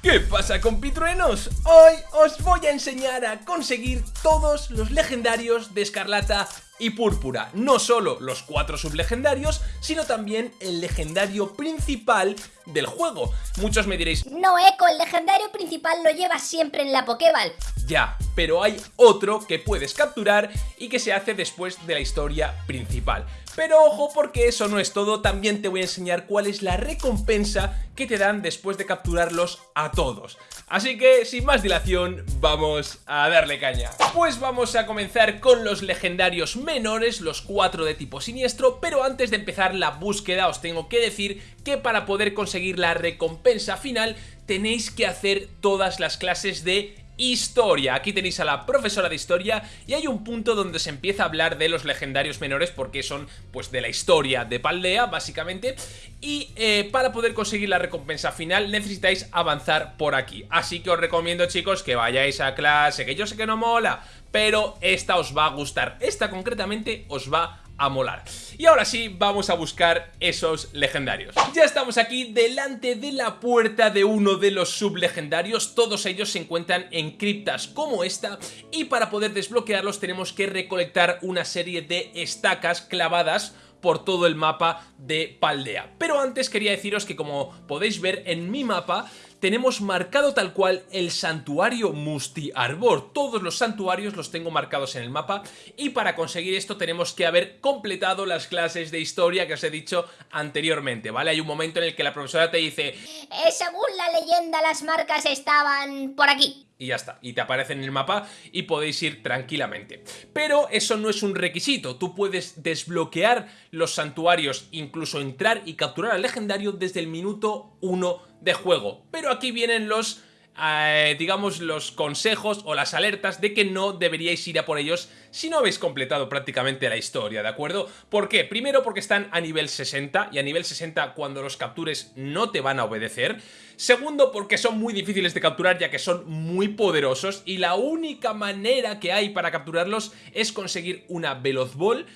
¿Qué pasa compitruenos? Hoy os voy a enseñar a conseguir todos los legendarios de Escarlata y Púrpura. No solo los cuatro sublegendarios, sino también el legendario principal del juego. Muchos me diréis... No, Eco, el legendario principal lo llevas siempre en la Pokéball. Ya, pero hay otro que puedes capturar y que se hace después de la historia principal. Pero ojo porque eso no es todo, también te voy a enseñar cuál es la recompensa que te dan después de capturarlos a todos. Así que, sin más dilación, vamos a darle caña. Pues vamos a comenzar con los legendarios menores, los cuatro de tipo siniestro, pero antes de empezar la búsqueda os tengo que decir que para poder conseguir la recompensa final tenéis que hacer todas las clases de historia. Aquí tenéis a la profesora de historia y hay un punto donde se empieza a hablar de los legendarios menores porque son pues de la historia de Paldea básicamente y eh, para poder conseguir la recompensa final necesitáis avanzar por aquí. Así que os recomiendo chicos que vayáis a clase, que yo sé que no mola, pero esta os va a gustar. Esta concretamente os va a molar. Y ahora sí, vamos a buscar esos legendarios. Ya estamos aquí delante de la puerta de uno de los sublegendarios, todos ellos se encuentran en criptas como esta y para poder desbloquearlos tenemos que recolectar una serie de estacas clavadas por todo el mapa de Paldea. Pero antes quería deciros que como podéis ver en mi mapa tenemos marcado tal cual el santuario Musti Arbor. Todos los santuarios los tengo marcados en el mapa y para conseguir esto tenemos que haber completado las clases de historia que os he dicho anteriormente, ¿vale? Hay un momento en el que la profesora te dice... Eh, según la leyenda las marcas estaban por aquí y ya está, y te aparece en el mapa y podéis ir tranquilamente. Pero eso no es un requisito, tú puedes desbloquear los santuarios, incluso entrar y capturar al legendario desde el minuto 1 de juego. Pero aquí vienen los eh, digamos, los consejos o las alertas de que no deberíais ir a por ellos si no habéis completado prácticamente la historia, ¿de acuerdo? ¿Por qué? Primero porque están a nivel 60 y a nivel 60 cuando los captures no te van a obedecer. Segundo porque son muy difíciles de capturar ya que son muy poderosos y la única manera que hay para capturarlos es conseguir una Veloz Ball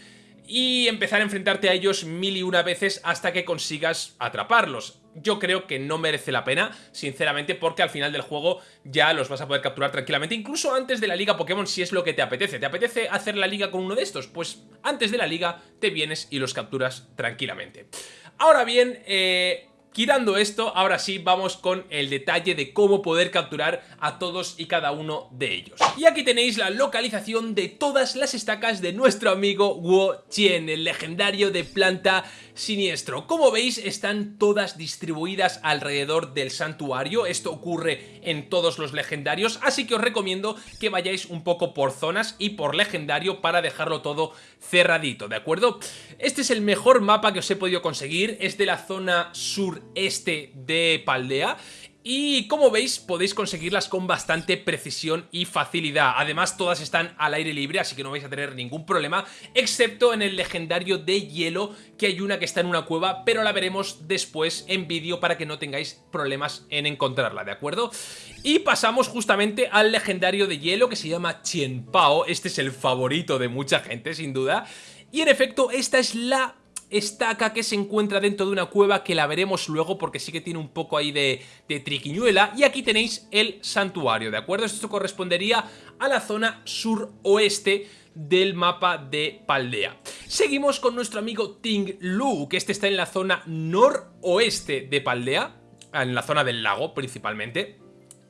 y empezar a enfrentarte a ellos mil y una veces hasta que consigas atraparlos. Yo creo que no merece la pena, sinceramente, porque al final del juego ya los vas a poder capturar tranquilamente, incluso antes de la liga Pokémon si es lo que te apetece. ¿Te apetece hacer la liga con uno de estos? Pues antes de la liga te vienes y los capturas tranquilamente. Ahora bien, eh, Quitando esto, ahora sí vamos con el detalle de cómo poder capturar a todos y cada uno de ellos. Y aquí tenéis la localización de todas las estacas de nuestro amigo Wo Chien, el legendario de planta siniestro. Como veis, están todas distribuidas alrededor del santuario. Esto ocurre en todos los legendarios, así que os recomiendo que vayáis un poco por zonas y por legendario para dejarlo todo cerradito, ¿de acuerdo? Este es el mejor mapa que os he podido conseguir, es de la zona sureste de Paldea y como veis podéis conseguirlas con bastante precisión y facilidad. Además todas están al aire libre así que no vais a tener ningún problema excepto en el legendario de hielo que hay una que está en una cueva pero la veremos después en vídeo para que no tengáis problemas en encontrarla, ¿de acuerdo? Y pasamos justamente al legendario de hielo que se llama Chien Pao, este es el favorito de mucha gente sin duda y en efecto esta es la estaca que se encuentra dentro de una cueva que la veremos luego porque sí que tiene un poco ahí de, triquiñuela y aquí tenéis el santuario, ¿de acuerdo? Esto correspondería a la zona suroeste del mapa de Paldea. Seguimos con nuestro amigo Ting Lu, que este está en la zona noroeste de Paldea, en la zona del lago principalmente.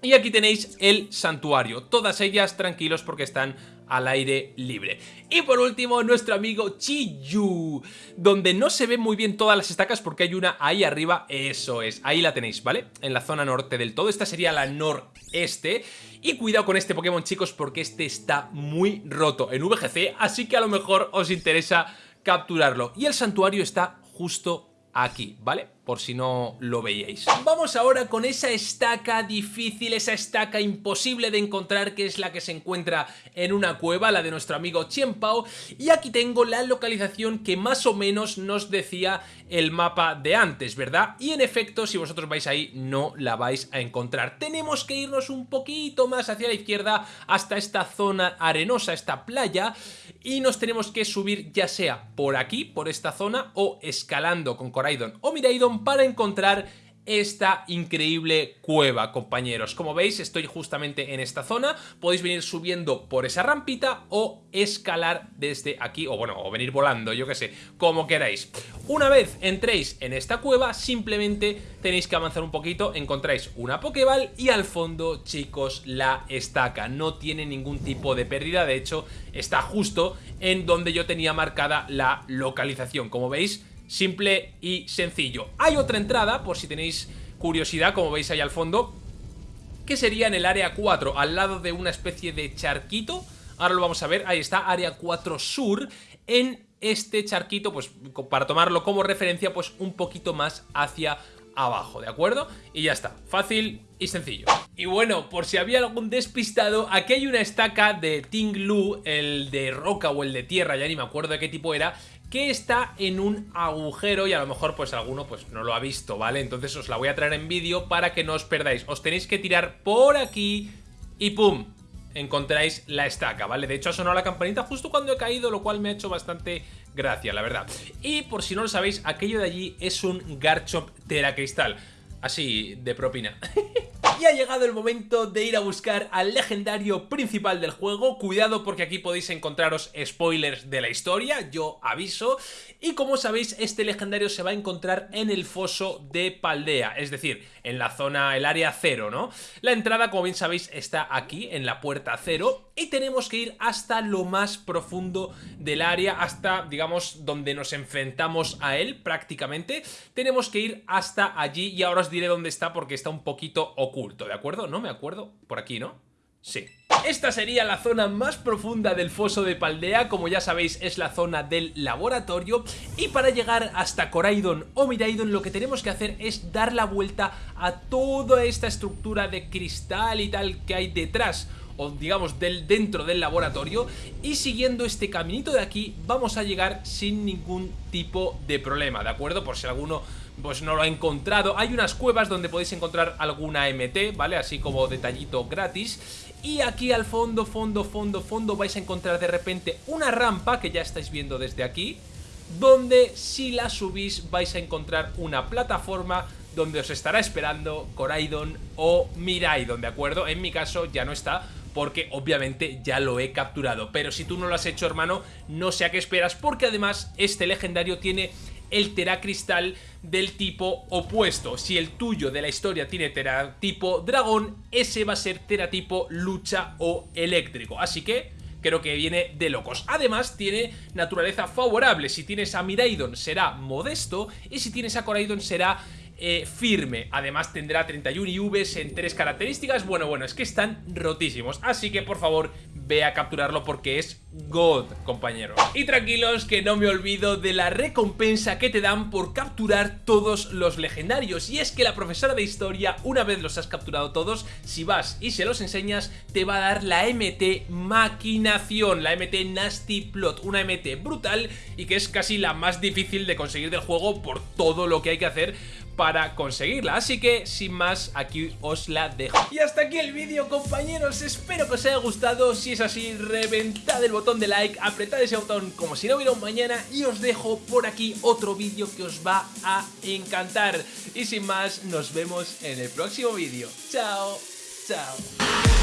Y aquí tenéis el santuario, todas ellas tranquilos porque están al aire libre. Y por último, nuestro amigo Chiyu, donde no se ven muy bien todas las estacas porque hay una ahí arriba, eso es, ahí la tenéis, ¿vale? En la zona norte del todo, esta sería la noreste. Y cuidado con este Pokémon, chicos, porque este está muy roto en VGC, así que a lo mejor os interesa capturarlo. Y el santuario está justo aquí, ¿vale? Por si no lo veíais. Vamos ahora con esa estaca difícil, esa estaca imposible de encontrar que es la que se encuentra en una cueva, la de nuestro amigo Pao y aquí tengo la localización que más o menos nos decía el mapa de antes, ¿verdad? Y en efecto, si vosotros vais ahí, no la vais a encontrar. Tenemos que irnos un poquito más hacia la izquierda hasta esta zona arenosa, esta playa, y nos tenemos que subir ya sea por aquí, por esta zona, o escalando con Coraidon o Miraidon para encontrar esta increíble cueva, compañeros. Como veis, estoy justamente en esta zona. Podéis venir subiendo por esa rampita o escalar desde aquí, o bueno, o venir volando, yo que sé, como queráis. Una vez entréis en esta cueva, simplemente tenéis que avanzar un poquito, encontráis una Pokéball y al fondo, chicos, la estaca. No tiene ningún tipo de pérdida, de hecho, está justo en donde yo tenía marcada la localización. Como veis, simple y sencillo. Hay otra entrada, por si tenéis curiosidad, como veis ahí al fondo, que sería en el área 4, al lado de una especie de charquito. Ahora lo vamos a ver, ahí está, área 4 sur, en este charquito, pues para tomarlo como referencia, pues un poquito más hacia abajo, ¿de acuerdo? Y ya está, fácil y sencillo. Y bueno, por si había algún despistado, aquí hay una estaca de Ting Lu, el de roca o el de tierra, ya ni me acuerdo de qué tipo era, que está en un agujero y a lo mejor pues alguno pues no lo ha visto, ¿vale? Entonces os la voy a traer en vídeo para que no os perdáis. Os tenéis que tirar por aquí y ¡pum! Encontráis la estaca, ¿vale? De hecho ha sonado la campanita justo cuando he caído, lo cual me ha hecho bastante gracia, la verdad. Y por si no lo sabéis, aquello de allí es un Garchomp Teracristal. Así, de propina. Y ha llegado el momento de ir a buscar al legendario principal del juego. Cuidado porque aquí podéis encontraros spoilers de la historia, yo aviso. Y como sabéis, este legendario se va a encontrar en el foso de Paldea, es decir, en la zona, el área cero, ¿no? La entrada, como bien sabéis, está aquí, en la puerta cero. Y tenemos que ir hasta lo más profundo del área, hasta, digamos, donde nos enfrentamos a él prácticamente. Tenemos que ir hasta allí y ahora os diré dónde está porque está un poquito oculto. ¿De acuerdo? No me acuerdo. Por aquí, ¿no? Sí. Esta sería la zona más profunda del foso de Paldea, como ya sabéis es la zona del laboratorio y para llegar hasta Coraidon o Miraidon lo que tenemos que hacer es dar la vuelta a toda esta estructura de cristal y tal que hay detrás o digamos del, dentro del laboratorio y siguiendo este caminito de aquí vamos a llegar sin ningún tipo de problema, ¿de acuerdo? Por si alguno pues no lo ha encontrado. Hay unas cuevas donde podéis encontrar alguna MT, ¿vale? Así como detallito gratis. Y aquí al fondo, fondo, fondo, fondo vais a encontrar de repente una rampa que ya estáis viendo desde aquí. Donde si la subís vais a encontrar una plataforma donde os estará esperando Coraidon o Miraidon, ¿de acuerdo? En mi caso ya no está porque obviamente ya lo he capturado. Pero si tú no lo has hecho, hermano, no sé a qué esperas, porque además este legendario tiene el teracristal del tipo opuesto. Si el tuyo de la historia tiene teratipo dragón, ese va a ser teratipo lucha o eléctrico. Así que creo que viene de locos. Además, tiene naturaleza favorable. Si tienes a Miraidon será modesto y si tienes a Coraidon será eh, firme. Además tendrá 31 IVs en tres características. Bueno, bueno, es que están rotísimos. Así que por favor ve a capturarlo porque es God, compañero. Y tranquilos que no me olvido de la recompensa que te dan por capturar todos los legendarios. Y es que la profesora de historia, una vez los has capturado todos, si vas y se los enseñas, te va a dar la MT Maquinación, la MT Nasty Plot, una MT brutal y que es casi la más difícil de conseguir del juego por todo lo que hay que hacer para conseguirla. Así que, sin más, aquí os la dejo. Y hasta aquí el vídeo, compañeros. Espero que os haya gustado. Si es así, reventad el de like, apretad ese botón como si no hubiera un mañana y os dejo por aquí otro vídeo que os va a encantar. Y sin más, nos vemos en el próximo vídeo. Chao, chao.